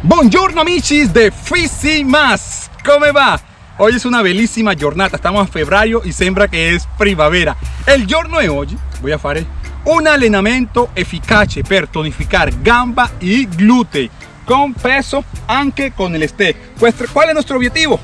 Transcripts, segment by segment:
Buongiorno amici de Fisi Más, come va? Hoy es una bellísima giornata, estamos a febbraio y sembra che è primavera. Il giorno di oggi voy a fare un allenamento efficace per tonificare gamba e glutei con peso anche con el ste. ¿Cuál es nuestro objetivo?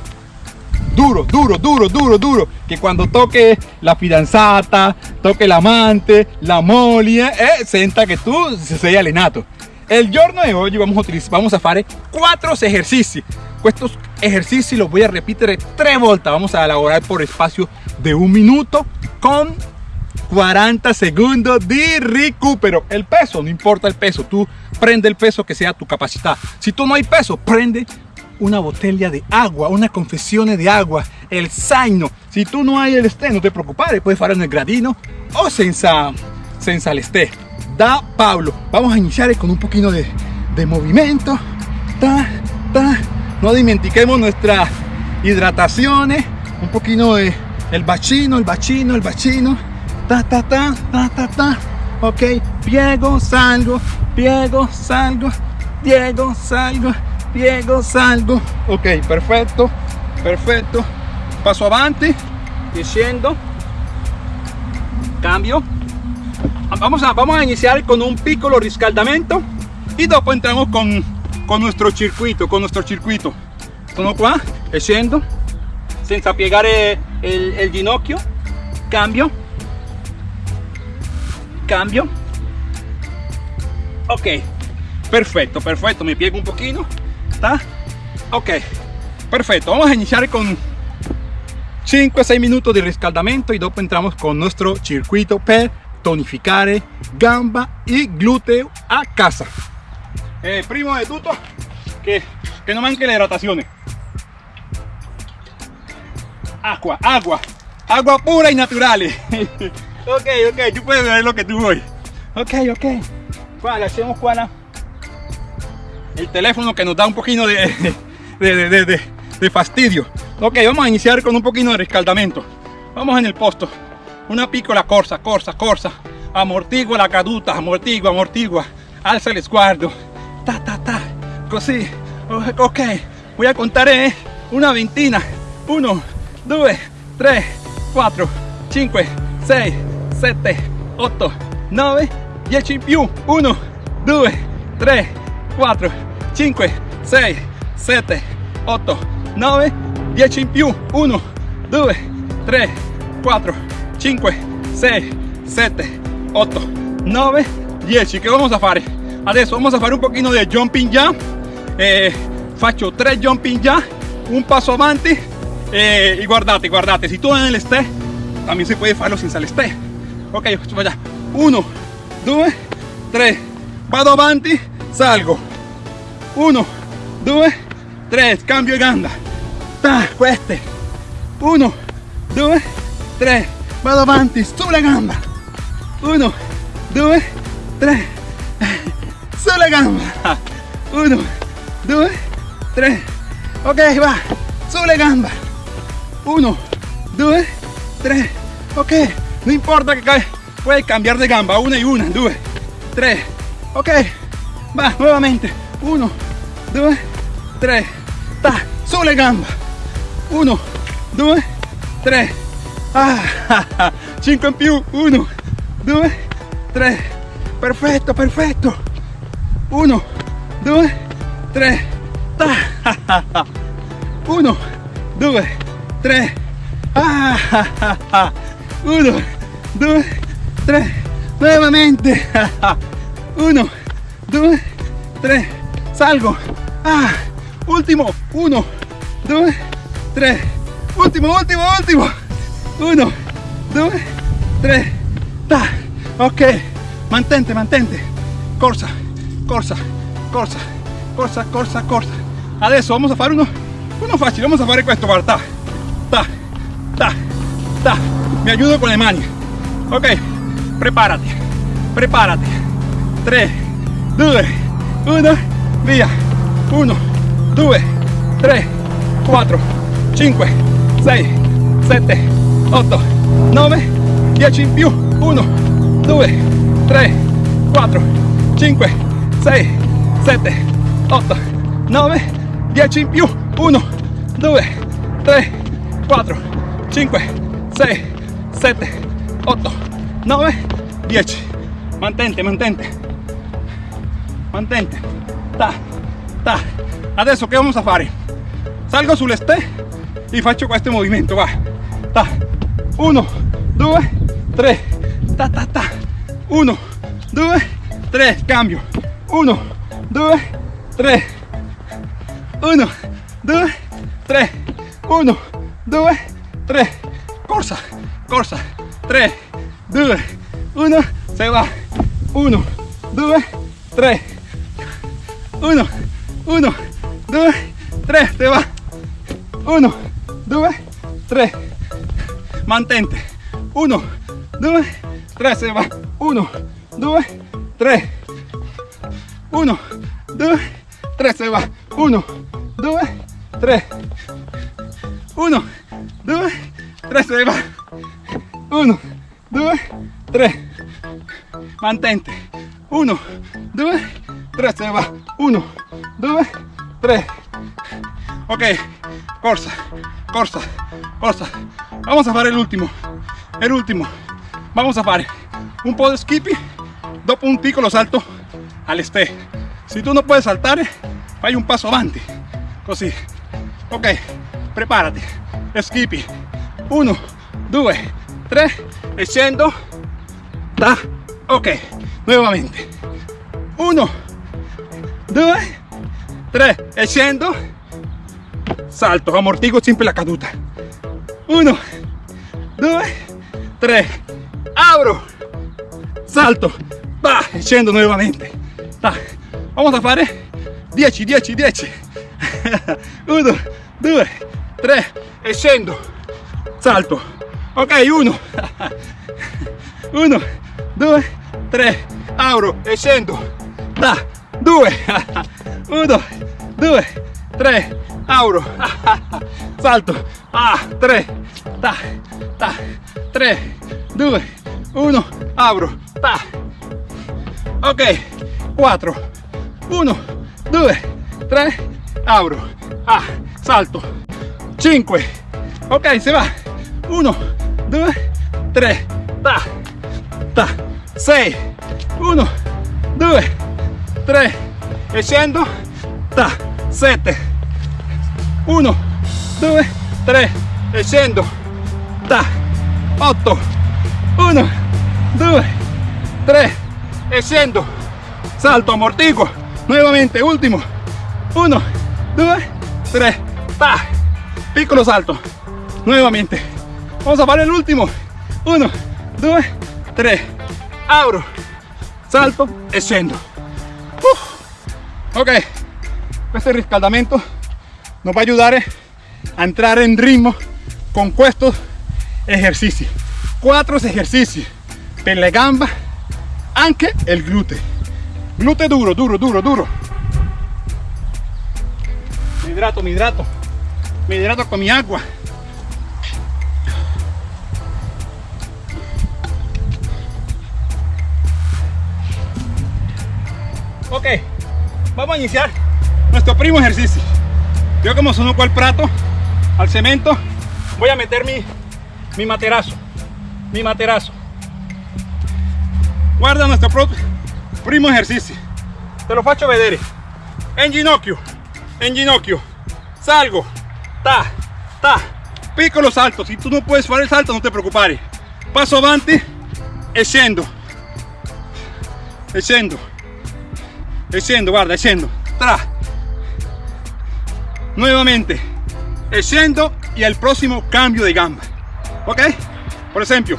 Duro, duro, duro, duro, duro. Que cuando toque la fidanzata, toque l'amante, la moglie, eh, senta che tu sei allenato. El giorno de hoy vamos a utilizar, cuatro ejercicios. Estos ejercicios los voy a repetir tres vueltas. Vamos a elaborar por espacio de un minuto con 40 segundos de recupero. El peso, no importa el peso, tú prende el peso que sea tu capacidad. Si tú no hay peso, prende una botella de agua, una confesión de agua, el zaino. Si tú no hay el esté, no te preocupes, puedes hacer en el gradino o senza, senza el esté. Da Pablo. Vamos a iniciar con un poquito de, de movimiento. Ta, ta. No dimentiquemos nuestra hidratación. Un poquito de el bacino, el bacino, el bacino. Ta, ta, ta, ta, ta, ta. Ok, piego, salgo, piego, salgo, piego, salgo, piego, salgo. Ok, perfecto, perfecto. Paso avanti, diciendo, cambio. Vamos a, vamos a iniciar con un piccolo riscaldamento. Y después entramos con, con nuestro circuito, con nuestro circuito. Sono qua, scendo, senza piegare el, el ginocchio, cambio, cambio, ok, perfecto, perfecto, me piego un poquito, ¿está? Ok, perfecto, vamos a iniciar con 5 a 6 minutos de riscaldamento y después entramos con nuestro circuito per tonificare gamba y glúteo a casa. Eh, primo de tutto, que, que no manque la hidratación. Agua, agua, agua pura y natural. ok, ok, tú puedes ver lo que tú voy. Ok, ok. Vale, hacemos cuál el teléfono que nos da un poquito de, de, de, de, fastidio. Ok, vamos a iniciar con un poquito de rescaldamento. Vamos en el posto. Una piccola corsa, corsa, corsa. Amortigua la caduta, amortigua, amortigua. Alza el sguardo. Ta, ta, ta. Così. Ok, voy a contar eh, una ventina. 1, 2, 3, 4, 5, 6, 7, 8, 9, 10 in più. 1, 2, 3, 4, 5, 6, 7, 8, 9, 10 in più. 1, 2, 3, 4, 5, 6, 7, 8, 9, 10. ¿Qué vamos a hacer? Adesso vamos a hacer un poquito de jumping jump. Eh, faccio 3 jumping jump, un paso avanti eh, y guardate, guardate, si tú en el esté, también se puede hacerlo sin el esté. Ok, vaya. 1, 2, 3, vado avanti, salgo. 1, 2, 3, cambio gamba. Ta, queste. 1, 2, 3, vado avanti, sulla gamba. 1, 2, 3, sulla gamba. 1, 2, 3, ok, va, sulle gamba. 1, 2, 3, ok, no importa que puedes cambiar de gamba, una y una, 2, 3, ok, va, nuevamente, 1, 2, 3, ta, sulle gamba. 1, 2, 3, ah, 5 in più, 1, 2, 3, perfetto, perfetto, 1, 2, 3, ta, 1, 2, 3, ah, 1, 2, 3, nuevamente, 1, 2, 3, salgo, ah, último, 1, 2, 3, último, último, último, 1, 2, 3, ta, ok, mantente, mantente, corsa, corsa, corsa, corsa, corsa, corsa, adesso vamos a fare uno, uno facile, vamos a fare questo, guarda, ta, ta, ta, mi ayudo con le mani, ok, prepárate, prepárate, 3, 2, 1, via, 1, 2, 3, 4, 5, 6, 7, 8, 9, 10 in più, 1, 2, 3, 4, 5, 6, 7, 8, 9, 10 in più, 1, 2, 3, 4, 5, 6, 7, 8, 9, 10. Mantente, mantente. Mantente. Ta, ta. Adesso che vamos a fare? Salgo sul ste e faccio questo movimento, va. Ta. 1, 2, 3. Ta ta ta. 1, 2, 3. Cambio. 1, 2, 3. 1, 2, 3. 1, 2, 3. Corsa, corsa. 3, 2, 1. Se va. 1, 2, 3. 1, 1, 2, 3. Se va. 1, 2, 3. Mantente. 1, 2, 3. Se va. 1, 2, 3. 1, 2, 3. Se va. 1, 2, 3. 1, 2, 3. Se va. 1, 2, 3. Mantente. 1, 2, 3. Se va. 1, 2, 3. Ok, corsa, corsa, corsa. Vamos a fare l'ultimo, el último. Vamos a fare un po' di skippy dopo un piccolo salto all'este. Se tu non puoi saltare, fai un passo avanti, così. Ok, preparati. Skippy. 1, 2, 3 e scendo. Ta. Ok, nuovamente. 1, 2, 3 e. Salto, amortigo sempre la caduta. 1, 2, 3. Abro. Salto. Va, scendo nuovamente. Ta. Vamos a fare 10, 10, 10. 1, 2, 3 e scendo. Salto. Ok, 1. 1, 2, 3. Abro e scendo. Ta. 2. 1, 2, 3. Abro. Salto. Ah, 3. Ta. Ta. 3, 2, 1. Abro. Ta. Ok. 4. 1, 2, 3. Abro. Ah, salto. 5. Ok, se va. 1, 2, 3. Ta. Ta. 6. 1, 2, 3. E scendo. Ta. 7. 1, 2, 3. E. Ta. 8. 1, 2, 3. E. Salto, amortiguo. Nuevamente, último. 1, 2, 3. Ta. Piccolo salto. Nuevamente. Vamos a fare el último. 1, 2, 3. Abro. Salto e. Uh. Ok. Questo riscaldamento nos va a ayudar a entrar en ritmo con estos ejercicios. Cuatro ejercicios per gamba, anche el glúteo. Glúteo duro, duro, duro, duro. Me hidrato, me hidrato. Me hidrato con mi agua. Ok, vamos a iniciar nuestro primo ejercicio. Yo como sono al prato, al cemento, voy a meter mi, mi materazo. Mi materazo. Guarda nuestro primo ejercicio. Te lo faccio vedere. En ginocchio, en ginocchio. Salgo. Ta, ta. Piccolo salto. Si tú no puedes fare el salto, no te preocupare. Passo avanti e scendo. E guarda, e. Tra. Nuevamente. Scendo y al próximo cambio de gamba. ¿Ok? Por ejemplo,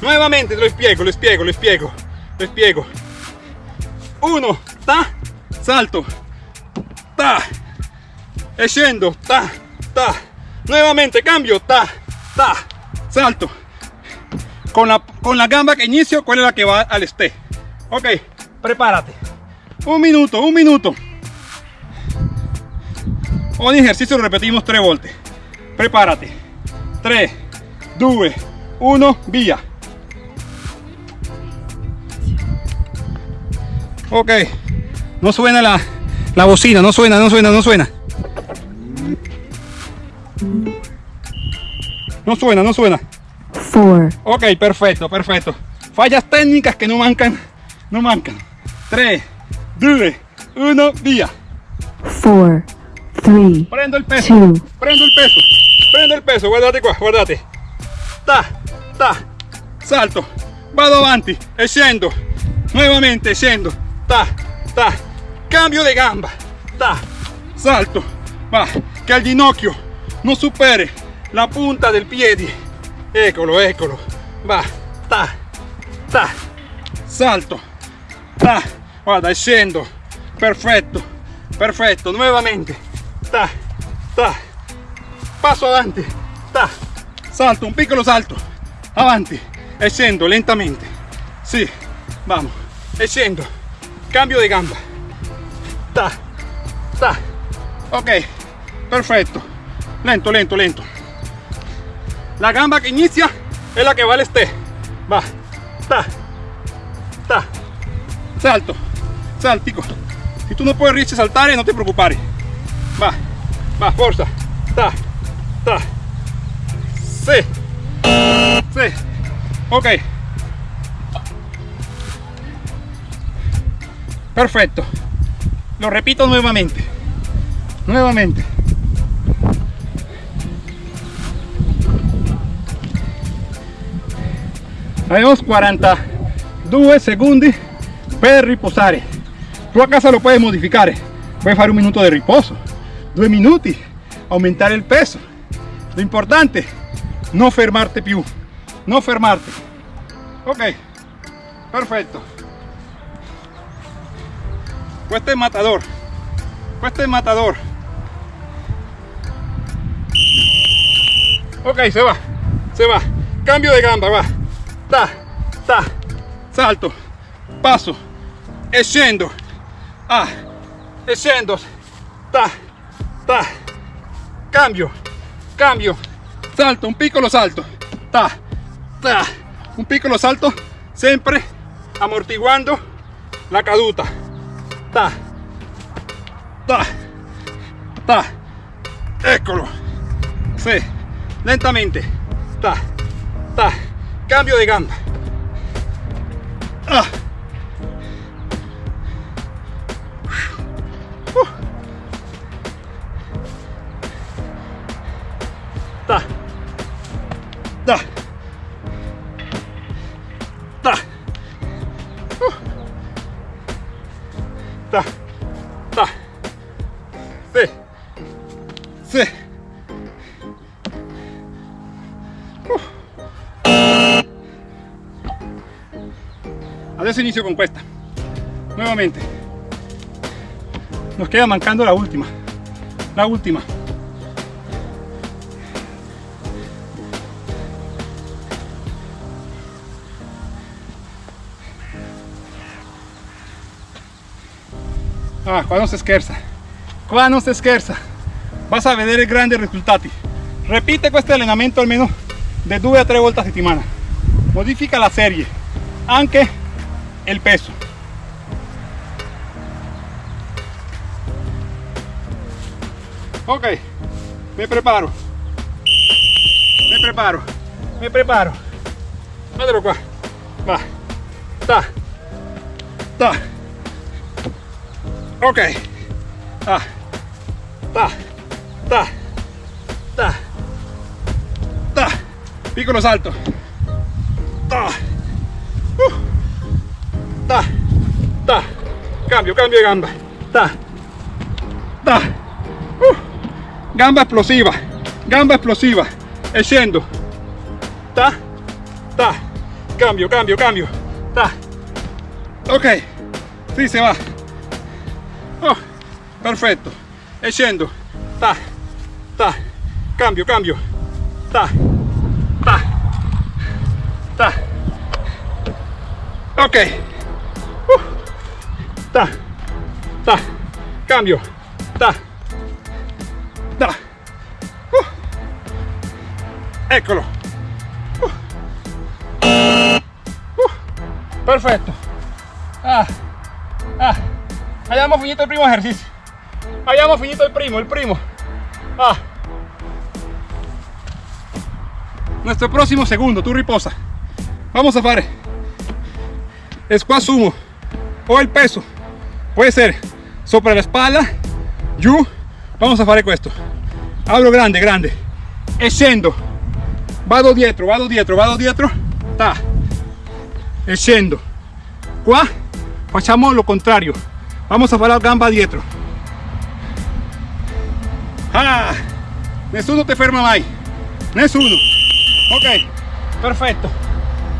nuevamente lo spiego, lo spiego, lo spiego, lo spiego. Uno, ta, salto, ta, scendo, ta, ta. Nuevamente cambio, ta, ta, salto. Con la, con la gamba que inicio, ¿cuál es la que va al este? Ok, prepárate. Un minuto, un minuto. Ogni ejercicio lo repetimos tres volte. Prepárate. 3, 2, 1, via. Ok, no suena la, La bocina, no suena, no suena, no suena. No suena, no suena. four, Ok, perfecto, perfecto. Fallas técnicas que no mancan, no mancan. 3, 2, 1, via. four, three, Prendo il peso, two, prendo il peso, prendo il peso, guardate qua, guardate. Ta, ta, salto, vado avanti e scendo. Nuovamente scendo. Ta, ta, cambio di gamba. Ta, salto. Va, che al ginocchio non superi la punta del piede. Eccolo, eccolo. Va, ta, ta, salto. Ta, guarda, e scendo. Perfetto, perfetto, nuovamente. Ta, ta, ta, salto, un piccolo salto, avanti, e lentamente, sì, vamos, e cambio di gamba, ta, ta, ok, perfetto, lento, lento, lento, la gamba que inicia es la que va al este, va, ta, ta, salto, saltico, si tú no puedes a saltare no te preocupare, va, va, forza, ta, ta, sí, sí, ok, perfecto, lo repito nuevamente, nuevamente, abbiamo 42 secondi per riposare. Tu a casa lo puedes modificare puedes fare un minuto de riposo due minuti aumentare il peso. Lo importante no fermarte più no fermarte. Ok perfetto questo è matador. Questo è matador. Ok se va. Se va. Cambio de gamba va. Ta ta. Salto. Passo e ah e ta ta. Cambio. Cambio. Salto un piccolo salto. Ta. Ta. Un piccolo salto sempre amortiguando la caduta. Ta. Ta. Ta. Sì lentamente. Ta. Ta. Cambio de gamba. Ah. Con questa. Nuevamente. Nos queda mancando la última. La última. Ah, qua non si scherza. Qua non si. Vas a vedere grandi risultati. Repite questo allenamento almeno de 2 a 3 volte a settimana. Modifica la serie, anche il peso. Ok, me preparo. Me preparo. Me preparo. Guardalo qua. Va. Ta. Ta. Ok. Ta. Ta. Ta. Ta. Ta. Piccolo salto. Ta. Uh. Ta. Ta. Cambio, cambio de gamba. Ta. Ta. Uh. Gamba explosiva. Gamba explosiva. E scendo. Ta. Ta. Cambio, cambio, cambio. Ta. Ok. Sí, se va. Oh, perfetto. E scendo. Ta. Ta. Cambio, cambio. Ta. Ta. Ta. Ok. Ta. Ta. Cambio. Ta. Ta. Uh. Eccolo. Uh. Uh. Perfetto. Ah. Ah. Abbiamo finito il primo esercizio. Abbiamo finito il primo, il primo. Ah. Nuestro próximo segundo, tú riposa. Vamos a fare squat sumo o el peso. Puede ser sopra la espalda, giù. Vamos a fare questo. Abro grande, grande. E scendo. Vado dietro, vado dietro, vado dietro. Ta. E scendo. Qua lo contrario. Vamos a fare la gamba dietro. Ah, nessuno te ferma mai. Nessuno. Ok, perfetto.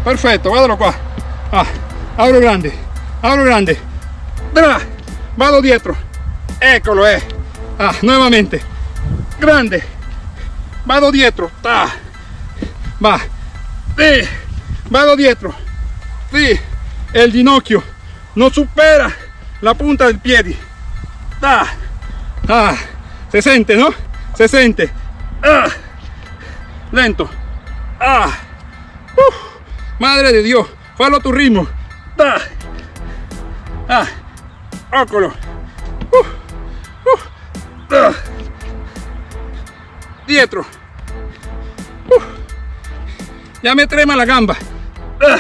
Perfetto, guardalo qua. Ah, apro grande, apro grande. Vado dietro. Eccolo, eh. Ah, nuevamente. Grande. Vado dietro. Ta. Va. Sí. Vado dietro. Sí. El ginocchio no supera la punta del piede. Ta. Ah. Se siente, ¿no? Se siente. Ah. Lento. Ah. Madre de Dios. Fallo tu ritmo. Ta. Ah. Óculo. Uf. Uf. Ah. Dietro. Ya me trema la gamba. Ah.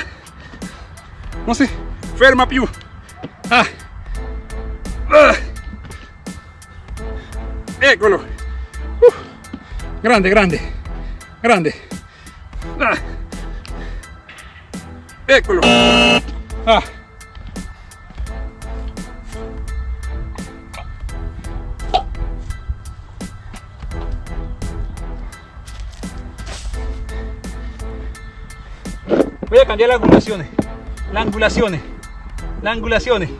No sé. Ferma più. Ah. Ah. Eccolo. Uf. Grande, grande. Grande. Ah. Eccolo. Ah. Cambiar las angulaciones. Las angulaciones. Las angulaciones.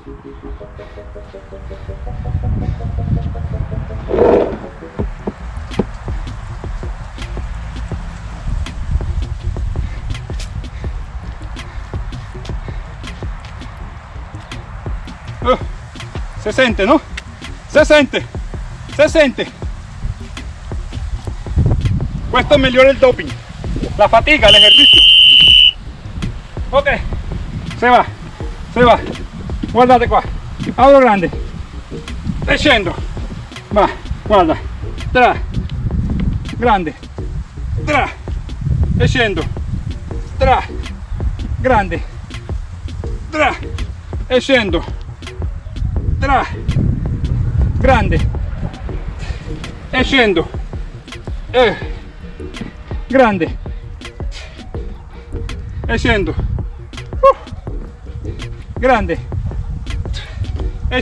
Oh, se siente, ¿no? Se siente, se siente. Questo migliora il doping, la fatica, el ejercicio. Ok, se va, se va. Guardate qua, apro grande, e scendo. Va, guarda, tra, grande, tra, e scendo, tra, grande, tra, e scendo, tra, grande, e scendo, e, grande, e scendo, grande, e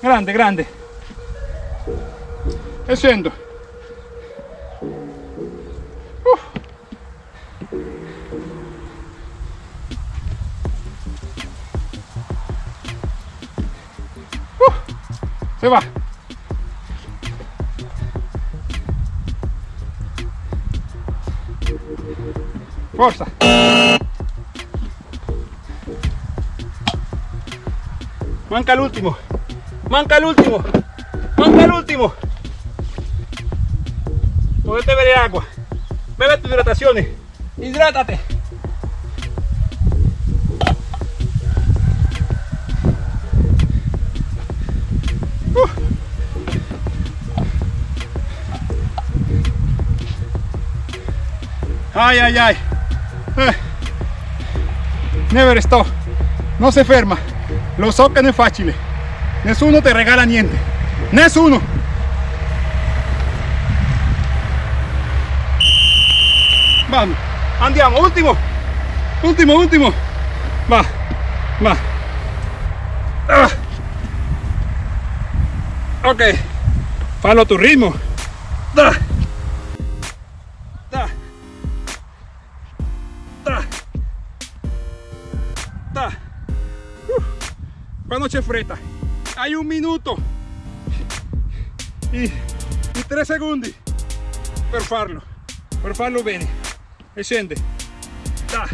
grande, grande, e. Se va. Forza. Manca el último. Manca el último. Manca el último. Podete beber agua. Bebe tus hidrataciones. Hidrátate. Ay, ay, ay. Eh. Never stop. No se ferma. Lo so che non è facile. Nessuno te regala niente. Nessuno. Vamos. Andiamo. Ultimo. Ultimo, ultimo. Va. Va. Ah. Ok. Fallo tu ritmo. Da. Da. Da. Da. Uh. Quando c'è fretta. Hai un minuto e, e tre secondi per farlo. Per farlo bene. E scende. Da.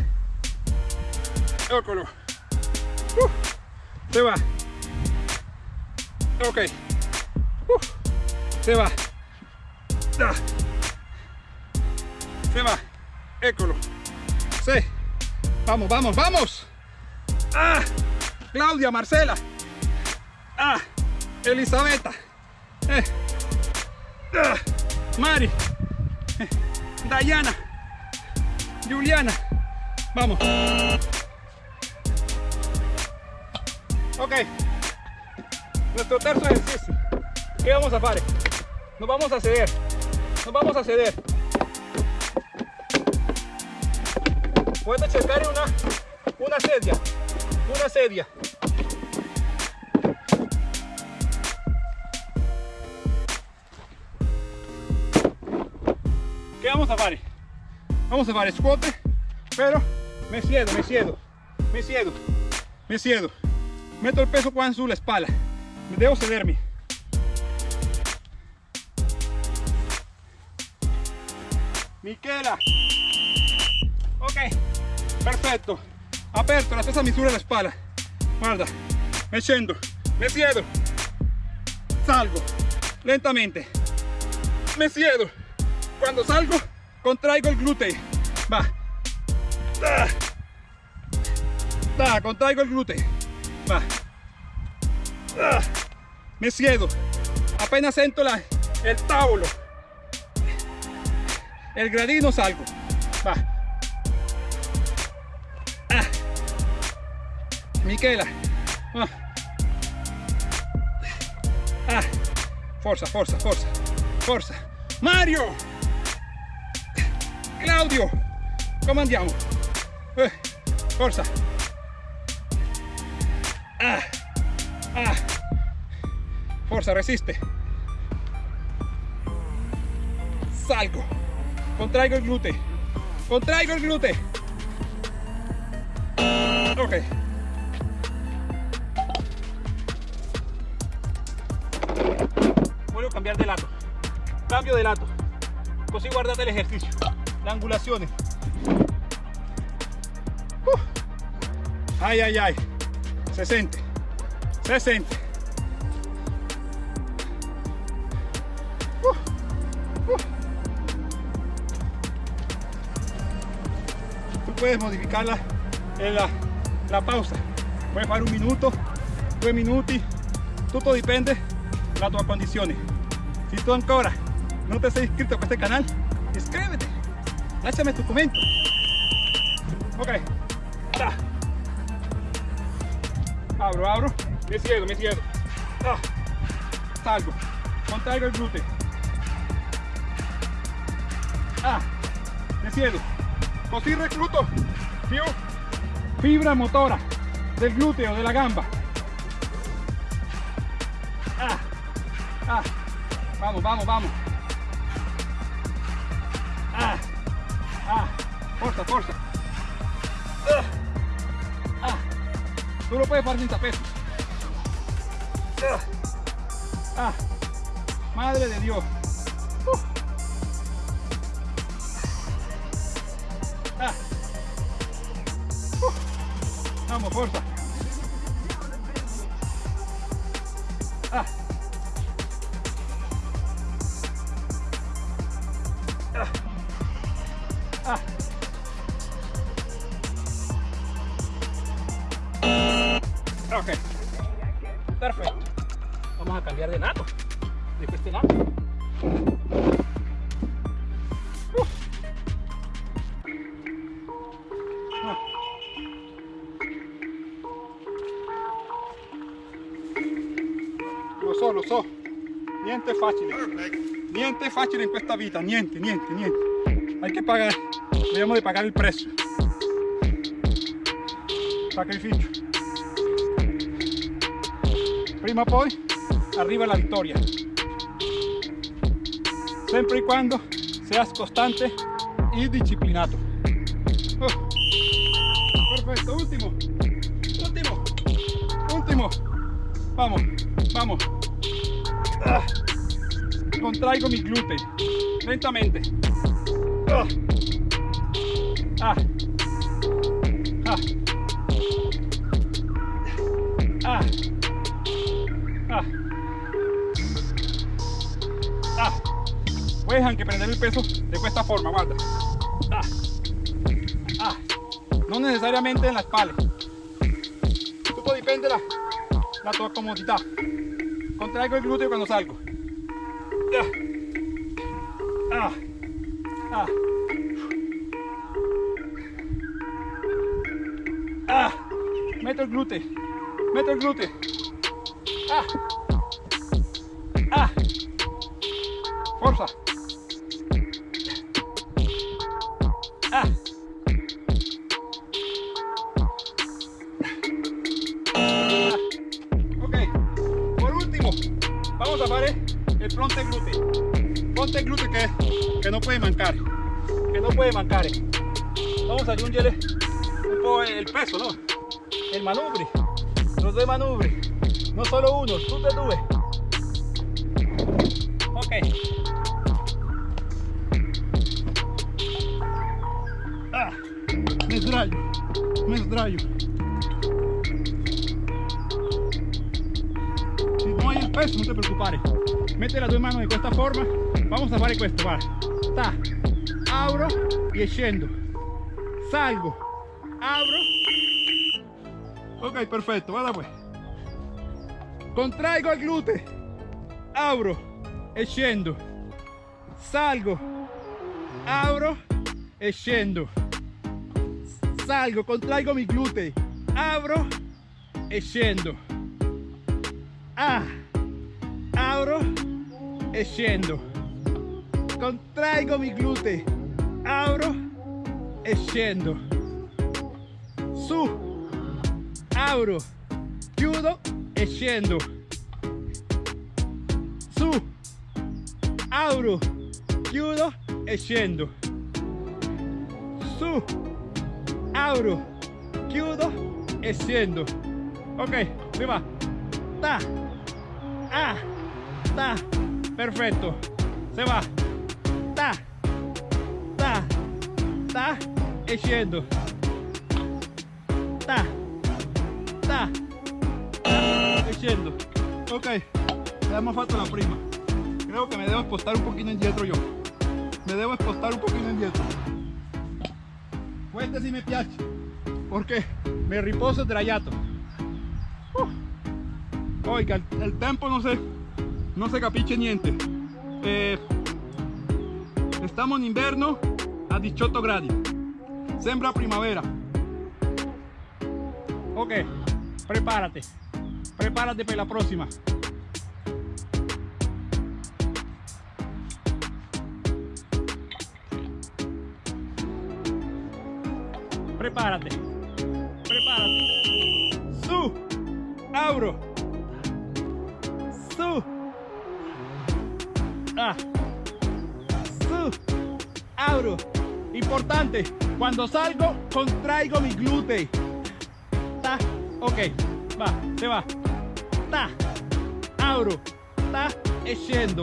Eccolo. Uh. Se va. Ok. Uh. Se va. Da. Se va. Eccolo. Sí. Vamos, vamos, vamos. Ah. Claudia, Marcela. Ah, Elisabetta. Eh. Ah, Mari. Eh, Dayana. Juliana. Vamos. Ok. Nuestro tercer ejercicio. ¿Qué vamos a hacer? Nos vamos a ceder. Nos vamos a ceder. Puedes checar una, una sedia. Una sedia. ¿Qué vamos a hacer? Vamos a hacer squat, pero me siedo, me siedo, me siedo, me siedo. Meto el peso qua sulla espalda. Me debo cedermi. Michela. Ok, perfetto. Aperto, la stessa misura della spalla. Guarda, me scendo, me siedo. Salgo, lentamente. Me siedo. Cuando salgo, contraigo el glúteo. Va. Da. Da, contraigo el glúteo. Va. Da. Me siedo. Apenas sento la, el tavolo. El gradino salgo. Va. Michela. Ah. Ah. Forza, forza, forza. Forza. Mario. Claudio. Come andiamo? Eh. Forza. Ah. Ah. Forza, resiste. Salgo. Contraigo el glúteo. Contraigo el glúteo. Voglio cambiare de lato. Cambio de lato. Così guardate l'esercizio. La angulazione. Uh. Ay, ay, ay. Se sente. Se sente. Uh. Uh. Tú puedes modificarla en la, la pausa. Puedes fare un minuto, due minuti, tutto dipende dalla tua condizione. Si tu ancora non ti sei iscritto a questo canale, iscriviti, lasciami tu commento. Ok, da. Abro, abro, mi siedo, mi siedo. Ah. Salgo, contraigo il gluteo. Ah, mi siedo. Così recluto fibra motora del glúteo, de la gamba. Ah, ah, vamos, vamos, vamos. Ah, ah, forza, forza. Ah, ah. Tú lo puedes hacer sin tapetes. Ah, ah, madre de Dios. Uh. Ah. Uh. Vamos, fuerza. In questa vita. Niente, niente, niente. Hay que pagar. Debemos de pagar el precio. Sacrificio. Prima poi arriva la vittoria. Sempre y cuando seas constante y disciplinato. Oh. Perfecto, último. Último. Último. Vamos, vamos. Ah. Contraigo mi glúteo. Lentamente. Ah. Ah. Ah. Ah. Ah. Ah. Puedes anche prendere il peso de questa forma, guarda. Ah. Ah. No necesariamente en la espalda. Tutto dipende da, la tua comodità. Contraigo il gluteo quando salgo. Ja. Ja. Ja. Ah. Ah. Ah. Meto el glúteo. Meto el glúteo. Ah. El fronte glúteo. Fronte glúteo que, que no puede mancar, que no puede mancar. Vamos a aggiungere un po' el peso, ¿no? El manubrio, los dos manubrios, no solo uno, tutte e due. Ok. Ah, me me. Si no hay el peso, no te preocupes. Mete las dos manos de esta forma. Vamos a hacer esto, va. Ta, abro y scendo. Salgo, abro. Ok, perfecto, pues. Contraigo el glúteo. Abro e scendo. Salgo, abro e scendo. Salgo, contraigo mi glúteo. Abro e scendo. Ah, abro e scendo. Contraigo mi glúteo. Abro e scendo. Su, abro, chiudo e scendo. Su, abro, chiudo e scendo. Su, abro, chiudo e scendo. Ok, si va. Ta, ah, ta, perfecto. Se va. Ta, ta, ta e scendo. Ta, ta, ta. Ok, abbiamo fatto la prima. Creo que me debo expostar un poquito indietro yo. Me debo expostar un poquito indietro. Questa si me piace. Porque me riposo sdraiato. Uh. Oiga, el, el tempo no se, no se capisce niente. Eh, estamos en invierno a 18 gradi. Sembra primavera. Ok, prepárate. Prepárate para la próxima. Prepárate. Prepárate. Su. Abro. Ah. Su. Abro. Importante. Cuando salgo, contraigo mi glúteo. Ta. Ok. Va. Se va. Ta. Abro. Ta. E scendo.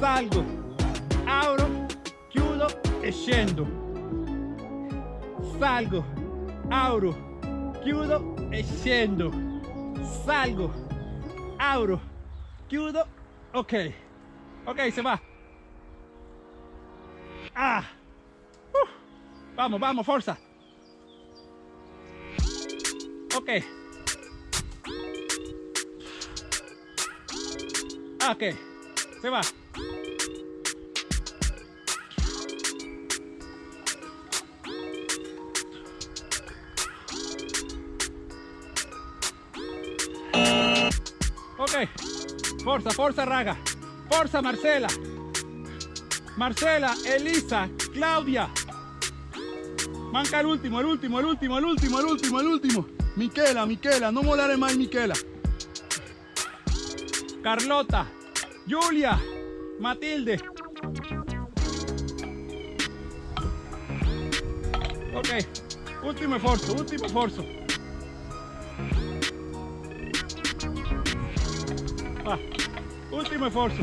Salgo. Abro. Chiudo. E scendo salgo, abro, chiudo e scendo, salgo, abro, chiudo, ok, ok, se va. Ah, Uh. vamos, vamos, fuerza. Ok. Ah, ok, se va. Ok, forza, forza raga, forza Marcela, Marcela, Elisa, Claudia. Manca el último, el último, el último, el último, el último, el último. Michela, Michela, no molare mai Michela. Carlota, Julia, Matilde. Ok, último esfuerzo, último esfuerzo. Va, último esfuerzo.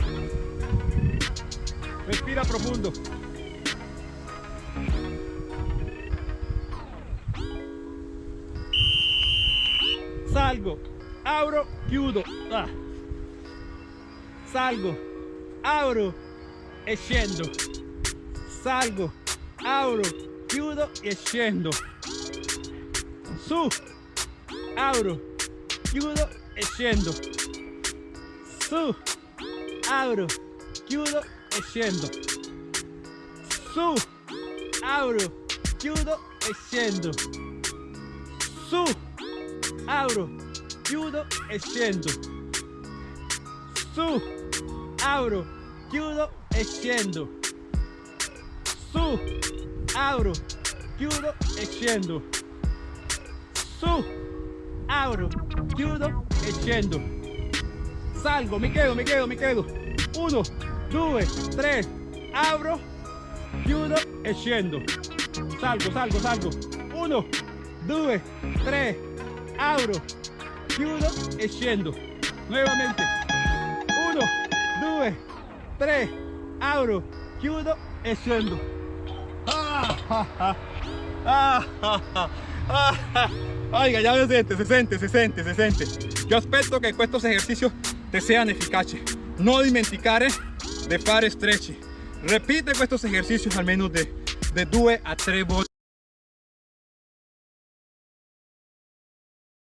Respira profundo. Salgo, abro, chiudo. Ah. Salgo, abro e. Salgo, abro, chiudo e scendo. Su, abro, chiudo e scendo su apro chiudo e su. Apro chiudo e su. Apro chiudo e su. Apro chiudo e su. Apro chiudo e su. Apro chiudo e salgo mi quedo mi quedo mi quedo 1 2 3 apro chiudo e scendo salgo salgo salgo 1 2 3 apro chiudo e scendo nuevamente 1 2 3 apro chiudo e scendo Ah, ah, ah. Ah, ah, ah, ah, ah. Oiga, ya se sente, se sente, se sente, se sente. Io aspetto che questi esercizi ti siano efficaci. Non dimenticare di fare stretch. Repite questi esercizi almeno di 2 a 3 volte.